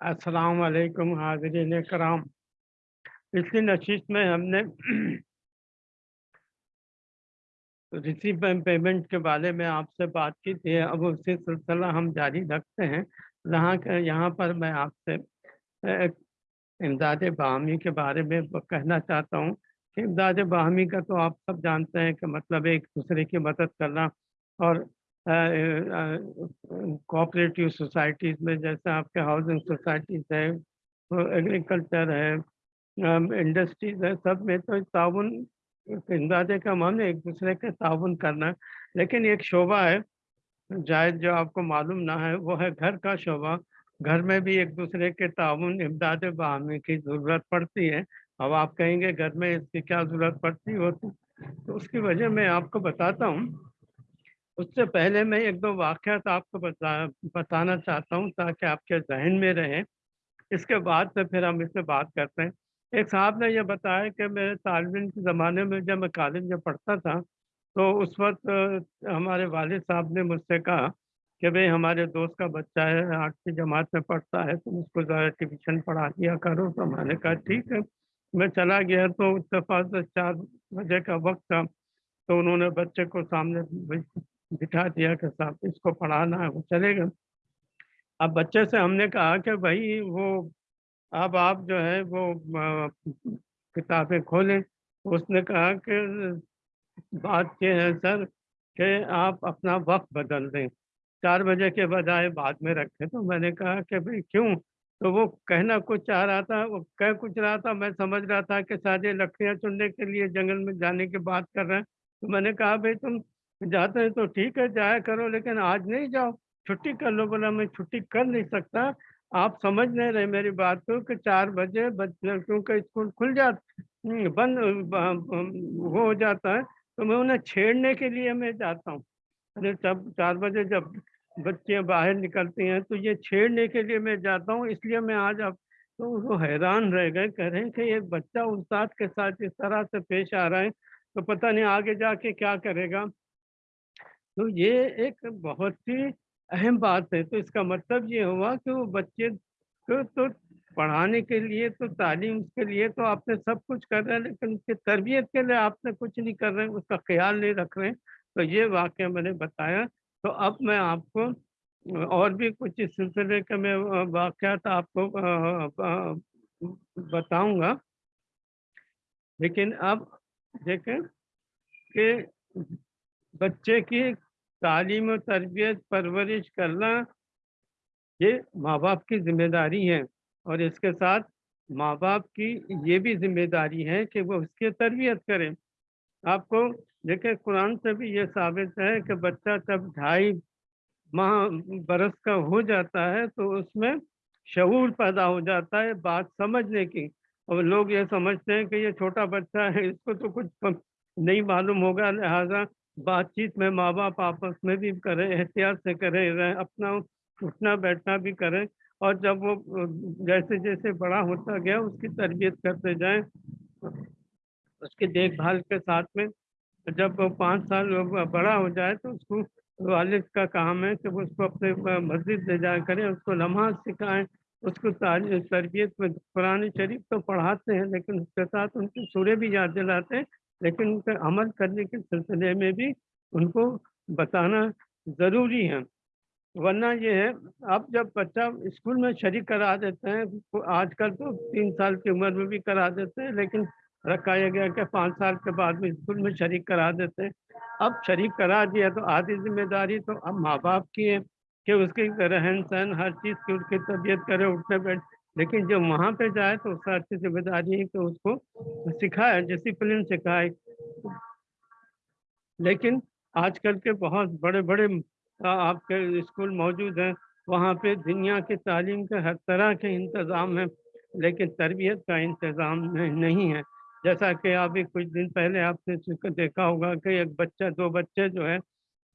अस्सलाम वालेकुम हाज़रीन कराम पिछली नशिश में हमने रिसीव पेमेंट के बारे में आपसे बात की थी। अब उसी सिलसिला हम जारी रखते हैं। यहाँ यहाँ पर मैं आपसे इमदाद बाहमी के बारे में कहना चाहता हूँ कि इमदाद बाहमी का तो आप सब जानते हैं कि मतलब एक दूसरे की मदद करना और कोऑपरेटिव सोसाइटीज़ में जैसे आपके हाउसिंग सोसाइटीज़ है, एग्रीकल्चर है इंडस्ट्रीज़ है, सब में तो ताउन इमदाद का मन एक दूसरे के ताउन करना। लेकिन एक शोबा है, जायद, जो आपको मालूम ना है, वो है घर का शोबा घर में भी एक दूसरे के ताउन इमदाद बाहमी की ज़रूरत पड़ती है। अब आप कहेंगे, घर में इसकी क्या ज़रूरत पड़ती होती? तो उसकी वजह मैं आपको बताता हूँ। उससे पहले मैं एक दो वाक़ात आपको बता, बताना चाहता हूँ ताकि आपके जहन में रहें। इसके बाद से फिर हम इससे बात करते हैं। एक साहब ने यह बताया कि मेरे तालब के ज़माने में जब मैं कॉलेज में पढ़ता था तो उस वक्त हमारे वालिद साहब ने मुझसे कहा कि भाई हमारे दोस्त का बच्चा है आठवीं जमात में पढ़ता है, तुम तो उसको ज़रा ट्यूशन पढ़ा दिया करो। तो मैंने कहा, ठीक है। मैं चला गया तो इतफाक से चार बजे का वक्त था तो उन्होंने बच्चे को सामने बिठा दिया कि साहब, इसको पढ़ाना है, वो चलेगा। अब बच्चे से हमने कहा कि भाई, वो, अब आप जो है, वो किताबें खोलें। उसने कहा कि, बात ये है सर कि आप अपना वक्त बदल दें। चार बजे के बजाय बाद में रखें। तो मैंने कहा कि भाई, क्यों? तो वो कहना कुछ चाह रहा था, वो कह कुछ रहा था। मैं समझ रहा था कि शायद लकड़ियाँ चुनने के लिए जंगल में जाने की बात कर रहे हैं। तो मैंने कहा, भाई, तुम जाते हैं तो ठीक है जाया करो लेकिन आज नहीं जाओ। छुट्टी कर लो बोला मैं छुट्टी कर नहीं सकता। आप समझ नहीं रहे मेरी बात को कि चार बजे लड़कियों का स्कूल खुल जाता हम्म, बंद हो जाता है तो मैं उन्हें छेड़ने के लिए मैं जाता हूँ। अरे तब चार बजे जब बच्चियाँ बाहर निकलती हैं तो ये छेड़ने के लिए मैं जाता हूँ इसलिए मैं आज अब तो वो हैरान रह गए कह रहे हैं कि ये बच्चा उस्ताद के साथ इस तरह से पेश आ रहा है तो पता नहीं आगे जाके क्या करेगा। तो ये एक बहुत ही अहम बात है। तो इसका मतलब ये हुआ कि वो बच्चे को तो पढ़ाने के लिए तो तालीम के लिए तो आपने सब कुछ कर रहे हैं, लेकिन उसकी तरबियत के लिए आपने कुछ नहीं कर रहे हैं, उसका ख्याल नहीं रख रहे हैं। तो ये वाक्य मैंने बताया। तो अब मैं आपको और भी कुछ इस सिलसिले के मैं वाक़ात आपको बताऊँगा। लेकिन अब देखें कि बच्चे की तालीम और तरबियत परवरिश करना ये माँ बाप की ज़िम्मेदारी है और इसके साथ माँ बाप की ये भी ज़िम्मेदारी है कि वो उसकी तरबियत करें। आपको देखें कुरान से भी ये साबित है कि बच्चा जब ढाई माह बरस का हो जाता है तो उसमें शूर पैदा हो जाता है बात समझने की और लोग ये समझते हैं कि ये छोटा बच्चा है, इसको तो कुछ नहीं मालूम होगा, लिहाजा बातचीत में माँ बाप आपस में भी करें, एहतियात से करें अपना उठना, बैठना भी करें और जब वो जैसे जैसे बड़ा होता गया उसकी तरबियत करते जाएँ। उसकी देखभाल के साथ में जब वो पाँच साल बड़ा हो जाए तो उसको वालिद का काम है कि उसको अपने मस्जिद ले जाया करें, उसको नमाज़ सिखाएँ, उसको तरबियत में कुरान शरीफ तो पढ़ाते हैं लेकिन उसके साथ उनकी सूर्य भी याद दिलाते हैं। लेकिन उनके अमल करने के सिलसिले में भी उनको बताना ज़रूरी है। वरना ये है, अब जब बच्चा स्कूल में शरीक करा देते हैं तो आजकल तो तीन साल की उम्र में भी करा देते हैं, लेकिन रखाया गया कि पाँच साल के बाद में स्कूल में शरीक करा देते हैं। अब शरीक करा दिया तो आधी ज़िम्मेदारी तो अब माँ बाप की है कि उसकी रहन सहन हर चीज़ की, उसकी तबीयत करे उठने बैठ लेकिन जब वहाँ पे जाए तो उसका अच्छी ज़िम्मेदारी है कि उसको सिखाए डिसिप्लिन सिखाए लेकिन आजकल के बहुत बड़े बड़े आपके स्कूल मौजूद हैं, वहाँ पे दुनिया के तालीम के हर तरह के इंतज़ाम हैं, लेकिन तरबियत का इंतज़ाम नहीं है। जैसा कि अभी कुछ दिन पहले आपने देखा होगा कि एक बच्चा, दो बच्चे जो है,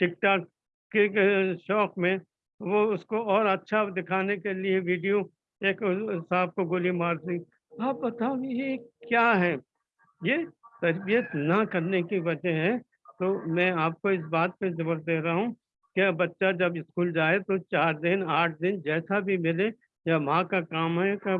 टिकटॉक के शौक में, वो उसको और अच्छा दिखाने के लिए वीडियो एक साहब को गोली मार दी। आप बताओ ये क्या है? ये तरबियत ना करने की वजह है। तो मैं आपको इस बात पे ज़ोर दे रहा हूँ कि बच्चा जब स्कूल जाए तो चार दिन, आठ दिन जैसा भी मिले या माँ का काम है कि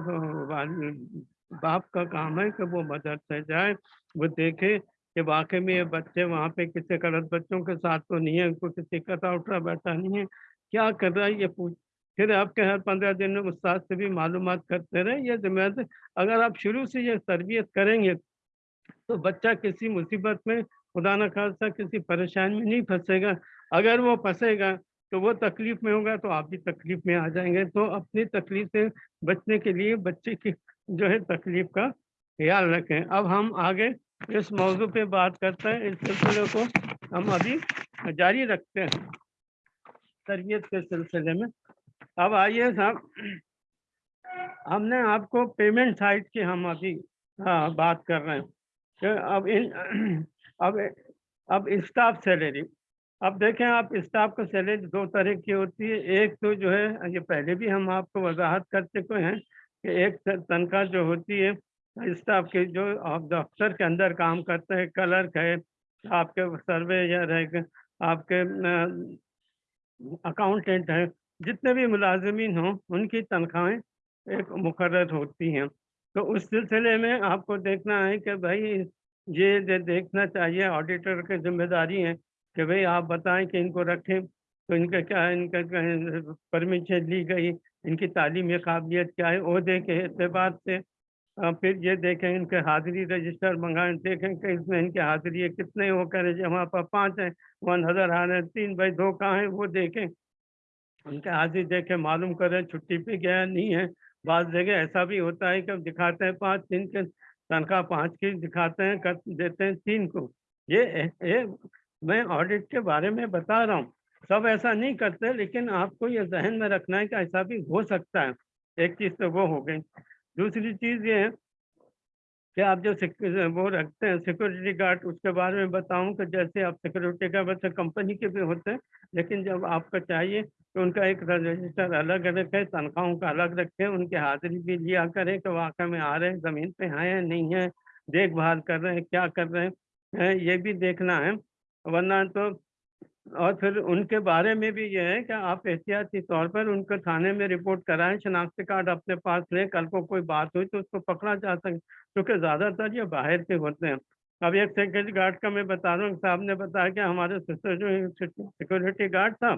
बाप का काम है कि वो मदरसे जाए, वो देखे कि वाक़ई में ये बच्चे वहाँ पे किसी गलत बच्चों के साथ तो नहीं है, कोई किसी का उठा बैठा नहीं है, क्या कर रहा है ये पूछ फिर आपके हर 15 दिन में उस्ताद से भी मालूम करते रहें, ये ज़िम्मेदारी अगर आप शुरू से ये तरबियत करेंगे, तो बच्चा किसी मुसीबत में खुदा न खासा किसी परेशानी में नहीं फंसेगा अगर वो फंसेगा तो वो तकलीफ़ में होगा तो आप भी तकलीफ़ में आ जाएँगे तो अपनी तकलीफ़ से बचने के लिए बच्चे की जो है तकलीफ़ का ख़्याल रखें। अब हम आगे इस मौज़ू पे बात करते हैं, इस सिलसिले को हम अभी जारी रखते हैं, तरबियत के सिलसिले में। अब आइए साहब। हमने आपको पेमेंट साइड की हम अभी हाँ, बात कर रहे हैं। अब इन अब अब स्टाफ सैलरी अब देखें आप स्टाफ का सैलरी दो तरह की होती है। एक तो जो है ये पहले भी हम आपको वजाहत कर चुके हैं कि एक तनख्वाह जो होती है स्टाफ के जो आप दफ्तर के अंदर काम करते हैं क्लर्क है आपके सर्वेयर है आपके अकाउंटेंट है जितने भी मुलाजमीन हों उनकी तनख्वाहें एक मुकर होती हैं। तो उस सिलसिले में आपको देखना है कि भाई ये दे, देखना चाहिए ऑडिटर की ज़िम्मेदारी है कि भाई आप बताएँ कि इनको रखें तो इनका क्या है इनका परमिशन ली गई इनकी तालीमी काबिलियत क्या है अहदे के अतबार से। फिर ये देखें इनके हाजिरी रजिस्टर मंगाएँ देखें कि इसमें इनके हाजिरी कितने वो करें वहाँ पर पाँच हैं वन हज़ार आ रहे हैं तीन भाई दो कहाँ हैं वो देखें। उनके हाजिर देखे मालूम करें छुट्टी पे गया नहीं है। बाद जगह ऐसा भी होता है कि दिखाते हैं पाँच तीन के तनख्वाह पाँच की दिखाते हैं कर देते हैं तीन को। ये, ये मैं ऑडिट के बारे में बता रहा हूँ। सब ऐसा नहीं करते लेकिन आपको ये जहन में रखना है कि ऐसा भी हो सकता है। एक चीज़ तो वो हो गई। दूसरी चीज़ ये है कि आप जो वो रखते हैं सिक्योरिटी गार्ड उसके बारे में बताऊँ कि जैसे आप सिक्योरिटी गार्ड वैसे कंपनी के भी होते हैं, लेकिन जब आपका चाहिए तो उनका एक रजिस्टर अलग है तनख्वाहों का अलग रखें, उनकी हाजिरी भी लिया करें कि वाकई में आ रहे हैं, ज़मीन पे हैं नहीं है, देखभाल कर रहे हैं, क्या कर रहे हैं, ये भी देखना है, वरना तो और फिर उनके बारे में भी ये है कि आप एहतियाती तौर पर उनको थाने में रिपोर्ट कराएँ, शनाख्ती कार्ड अपने पास लें, कल को कोई बात हुई तो उसको पकड़ा जा सके, क्योंकि ज़्यादातर ये बाहर के होते हैं। अब एक सिक्योरिटी गार्ड का मैं बता रहा हूँ, साहब ने बताया कि हमारे सिस्टर जो सिक्योरिटी गार्ड था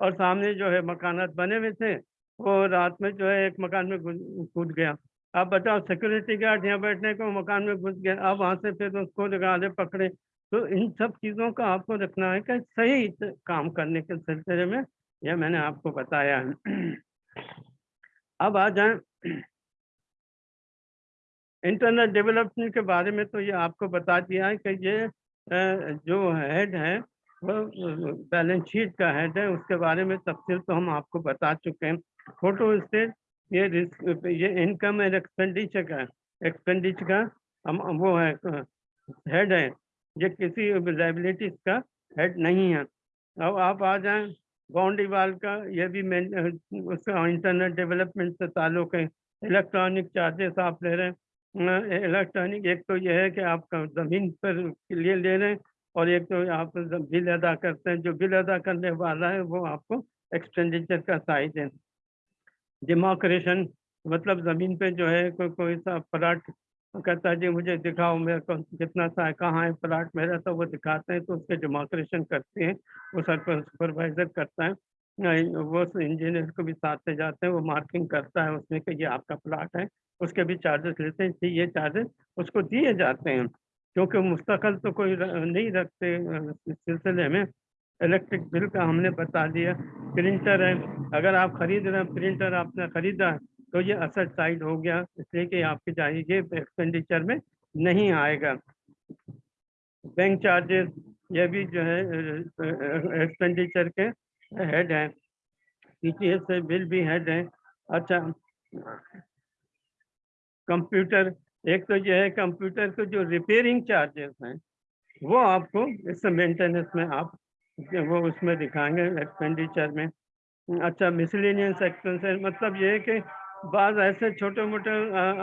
और सामने जो है मकानात बने हुए थे, वो रात में जो है एक मकान में कूद गया। अब बताओ सिक्योरिटी गार्ड यहाँ बैठने को मकान में घुस गया, अब वहाँ से फिर उसको निकाले, पकड़े तो इन सब चीज़ों का आपको रखना है कि सही काम करने के सिलसिले में, यह मैंने आपको बताया है। अब आ जाए। इंटरनेट डेवलपमेंट के बारे में तो ये आपको बता दिया है कि ये जो हेड है, वो बैलेंस शीट का हेड है, उसके बारे में तफसील तो हम आपको बता चुके हैं। फ़ोटो स्टेट, ये ये इनकम एंड एक्सपेंडिचर का एक्सपेंडिचर का हम, वो है हेड है। ये किसी लाइबिलिटीज का हेड नहीं है। अब आप आ जाएँ बाउंडीवाल का, ये भी मैं उसका इंटरनेट डेवलपमेंट से ताल्लुक है। इलेक्ट्रॉनिक चार्जेस आप ले रहे हैं। इलेक्ट्रॉनिक एक तो यह है कि आपका ज़मीन पर के लिए ले रहे हैं और एक तो आप बिल अदा करते हैं, जो बिल अदा करने वाला है, वो आपको एक्सपेंडिचर का साइज़ है। डिमोक्रेशन मतलब ज़मीन पे जो है, कोई कोई सा प्लाट कहता जी, मुझे दिखाओ मेरे कितना सा है, कहाँ है प्लाट मेरा तो वो दिखाते हैं। तो उसके डिमोक्रेशन करते हैं, वो सर सुपरवाइजर करता है। वो इंजीनियर को भी साथ से जाते हैं, वो मार्किंग करता है उसमें कि ये आपका प्लाट है। उसके भी चार्जेस लेते हैं, ये चार्जेस उसको दिए जाते हैं। क्योंकि मुस्तकल तो कोई नहीं रखते इस सिलसिले में। इलेक्ट्रिक बिल का हमने बता दिया। प्रिंटर है, अगर आप खरीद रहे हैं प्रिंटर आपने खरीदा है तो ये असर साइड हो गया, इसलिए कि आपके चाहिए एक्सपेंडिचर में नहीं आएगा। बैंक चार्जेस ये भी जो है एक्सपेंडिचर के हेड हैं। पीटीएस से बिल भी हेड हैं। अच्छा कंप्यूटर एक तो यह है कंप्यूटर के जो रिपेयरिंग चार्जेस हैं, वो आपको इस मेंटेनेंस में आप, वो उसमें दिखाएँगे एक्सपेंडिचर में। अच्छा मिसलिनियस एक्सपेंसेस मतलब ये है कि बाद ऐसे छोटे मोटे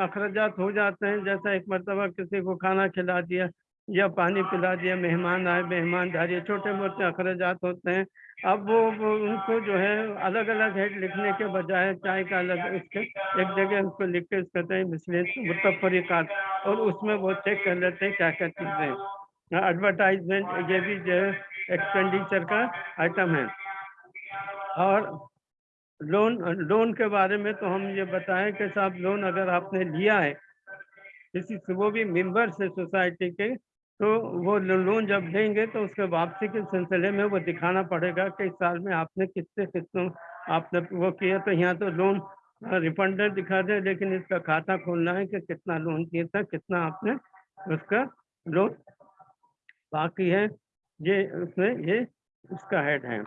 अखराज हो जाते हैं जैसा एक मरतबा किसी को खाना खिला दिया या पानी पिला दिया मेहमान आए मेहमानदारी छोटे मोटे अखराज होते हैं। अब वो, उनको जो है अलग अलग हेड लिखने के बजाय चाय का अलग इसके एक जगह उसको लिख के कहते हैं मिसलेस मुतफरिकात और उसमें वो चेक कर लेते हैं क्या क्या चीज़ें एडवर्टाइजमेंट ये भी जो है एक्सपेंडिचर का आइटम है। और लोन लोन के बारे में तो हम ये बताएँ कि साहब, लोन अगर आपने लिया है, किसी से, वो भी मेंबर से सोसाइटी के तो वो लोन जब लेंगे तो उसके वापसी के सिलसिले में वो दिखाना पड़ेगा कि इस साल में आपने कितने कितनों आपने वो किया तो यहाँ तो लोन रिफंडर दिखा दे, लेकिन इसका खाता खोलना है कि कितना लोन किया था, कितना आपने उसका लोन बाकी है, ये उसमें, ये उसका हेड है।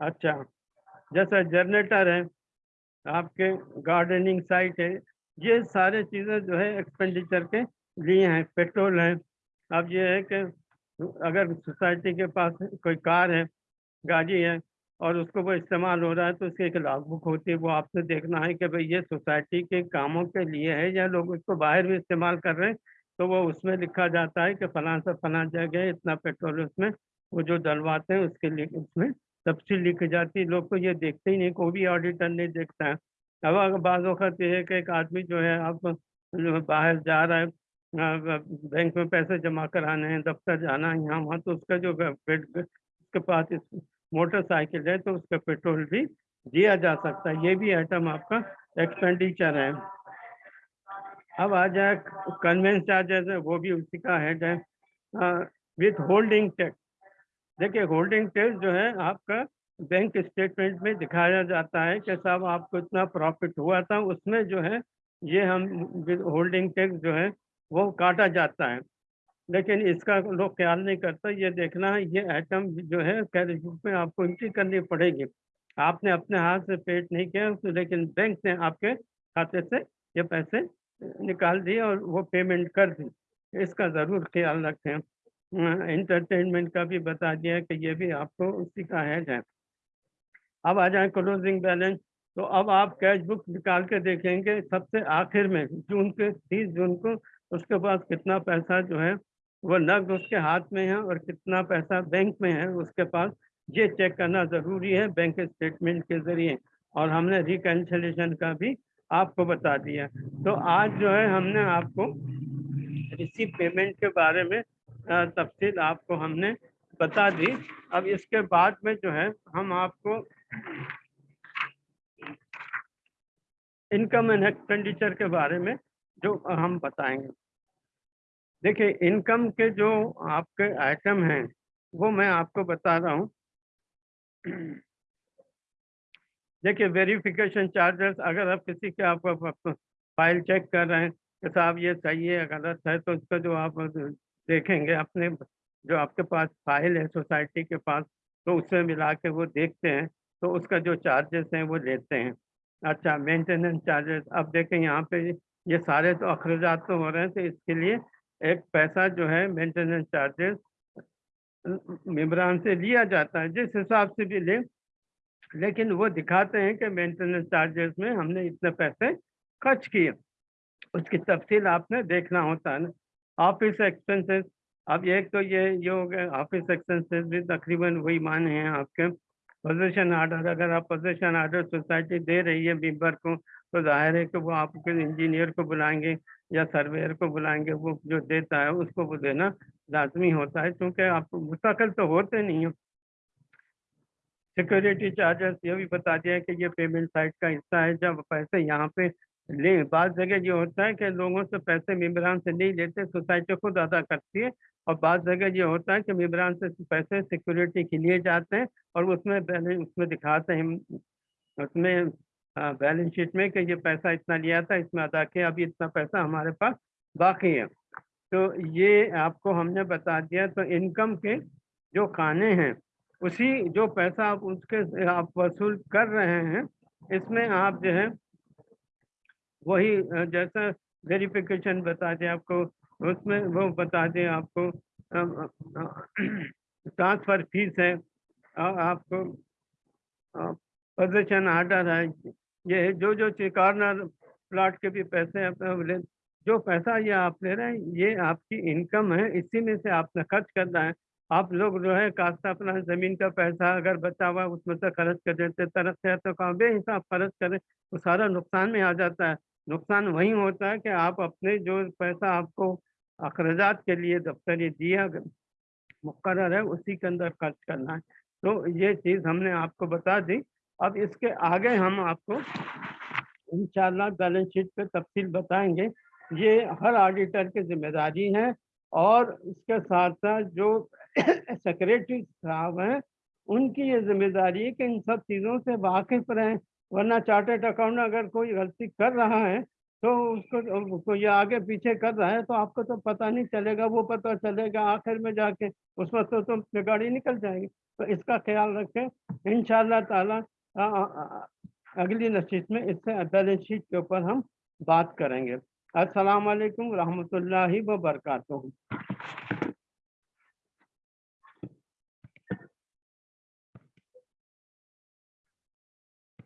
अच्छा। जैसा जनरेटर है, आपके गार्डनिंग साइट है, ये सारे चीज़ें जो है एक्सपेंडिचर के लिए हैं पेट्रोल है। अब ये है कि अगर सोसाइटी के पास कोई कार है, गाड़ी है और उसको वो इस्तेमाल हो रहा है तो उसकी एक लॉग बुक होती है, वो आपसे देखना है कि भाई ये सोसाइटी के कामों के लिए है या लोग उसको बाहर भी इस्तेमाल कर रहे हैं तो वो उसमें लिखा जाता है कि फलां से फलां जगह इतना पेट्रोल उसमें, वो जो डलवाते हैं उसके लिए उसमें तफसील लिखी जाती, लोग तो ये देखते ही नहीं, कोई भी ऑडिटर नहीं देखता है। अब अगर बाज़ वक्त ये है कि एक आदमी जो है जो बाहर जा रहा है बैंक में पैसे जमा कराने हैं, दफ्तर जाना है, यहाँ वहाँ तो उसका जो उसके पास मोटरसाइकिल है तो उसका पेट्रोल भी दिया जा सकता है। ये भी आइटम आपका एक्सपेंडिचर है। अब आ जाए कन्वेंस चार्जेस है, वो भी उसी का हेड है। विथ होल्डिंग टैक्स देखिए होल्डिंग टैक्स जो है, आपका बैंक स्टेटमेंट में दिखाया जाता है कि साहब आपको इतना प्रॉफिट हुआ था, उसमें जो है, ये हम होल्डिंग टैक्स जो है, वो काटा जाता है। लेकिन इसका लोग ख्याल नहीं करता, ये देखना है ये आइटम जो है कैश बुक में आपको एंट्री करनी पड़ेगी। आपने अपने हाथ से पेड नहीं किया तो लेकिन बैंक ने आपके खाते से ये पैसे निकाल दिए और वो पेमेंट कर दी। इसका ज़रूर ख्याल रखें। इंटरटेनमेंट का भी बता दिया कि ये भी आपको हेड है अब आ जाए क्लोजिंग बैलेंस तो अब आप कैश बुक निकाल के देखेंगे सबसे आखिर में, जून के, तीस जून को, उसके पास कितना पैसा जो है, वो नकद उसके हाथ में है और कितना पैसा बैंक में है उसके पास। ये चेक करना ज़रूरी है बैंक स्टेटमेंट के ज़रिए। और हमने रिकन्सलेशन का भी आपको बता दिया। तो आज जो है हमने आपको रिसीव पेमेंट के बारे में तफसील आपको हमने बता दी। अब इसके बाद में जो है, हम आपको इनकम एंड एक्सपेंडिचर के बारे में जो हम बताएँगे। देखिए, इनकम के जो आपके आइटम हैं, वो मैं आपको बता रहा हूँ। देखिए, वेरिफिकेशन चार्जेस, अगर आप किसी के आप फ़ाइल चेक कर रहे हैं कि साहब ये सही है, गलत है तो उसका जो आप देखेंगे अपने जो आपके पास फ़ाइल है सोसाइटी के पास तो उससे मिला के वो देखते हैं तो उसका जो चार्जेस हैं वो लेते हैं। अच्छा मेंटेनेंस चार्जेस अब देखें यहाँ पे ये सारे तो अखराज तो हो रहे हैं तो इसके लिए एक पैसा जो है मेंटेनेंस चार्जेस मेम्बरान से लिया जाता है, जिस हिसाब से भी ले। लेकिन वो दिखाते हैं कि मेंटेनेंस चार्जेस में हमने इतने पैसे खर्च किए। उसकी तफसील आपने देखना होता है ना। ऑफ़िस एक्सपेंसेस अब एक तो ये ये हो गया ऑफ़िस एक्सपेंसेस भी तकरीबन वही माने हैं आपके। पोजीशन आर्डर अगर आप पोजीशन आर्डर सोसाइटी दे रही है मेंबर को तो ज़ाहिर है कि वो आपके इंजीनियर को बुलाएँगे या सर्वेयर को बुलाएँगे, वो जो देता है उसको वो देना लाजमी होता है, क्योंकि आप मुस्तकिल तो होते नहीं हो। सिक्योरिटी चार्जेस ये भी बता दिया कि ये पेमेंट साइट का हिस्सा है, जब पैसे यहाँ पे ले बाद जगह ये होता है कि लोगों से पैसे मेम्बरान से नहीं लेते, सोसाइटी खुद अदा करती है और बाद जगह ये होता है कि मेम्बरान से पैसे सिक्योरिटी के लिए जाते हैं और उसमें बैलेंस, उसमें दिखाते हैं, उसमें बैलेंस शीट में कि ये पैसा इतना लिया था इसमें अदा किया, अभी इतना पैसा हमारे पास बाकी है। तो ये आपको हमने बता दिया तो इनकम के जो खाने हैं, उसी जो पैसा आप उसके, आप वसूल कर रहे हैं, इसमें आप जो है वही जैसा वेरिफिकेशन बता दें आपको, उसमें वो बता दें आपको ट्रांसफ़र फ़ीस है आपको पोजीशन आर्डर है, ये जो जो कॉर्नर प्लाट के भी पैसे अपने जो पैसा ये आप ले रहे हैं, ये आपकी इनकम है, इसी में से आपने खर्च करना है। आप लोग जो है कास्ता अपना ज़मीन का पैसा अगर बचा हुआ उसमें से खर्च कर देते तरफ़ से तो कहाँ बेहिसाब खर्च करें वो सारा नुकसान में आ जाता है। नुकसान वही होता है कि आप अपने जो पैसा आपको अखराजात के लिए दफ्तर ये दिया मुकर है, उसी के अंदर खर्च करना है। तो ये चीज़ हमने आपको बता दी। अब इसके आगे हम आपको इंशाल्लाह बैलेंस शीट पे तफसील बताएँगे। ये हर ऑडिटर की ज़िम्मेदारी है और इसके साथ साथ जो सेक्रेटरी साहब हैं, उनकी ये ज़िम्मेदारी है कि इन सब चीज़ों से वाकिफ रहें। वरना चार्टेड अकाउंट अगर कोई गलती कर रहा है तो उसको को ये आगे पीछे कर रहा है तो आपको तो पता नहीं चलेगा वो पता चलेगा आखिर में जाके उस वक्त तो, तुम तो गाड़ी निकल जाएगी। तो इसका ख्याल रखें इन ताला अगली नशीत में इससे बैलेंस शीट के ऊपर हम बात करेंगे। अस्सलाम वालेकुम रहमतुल्लाहि व बरकातहू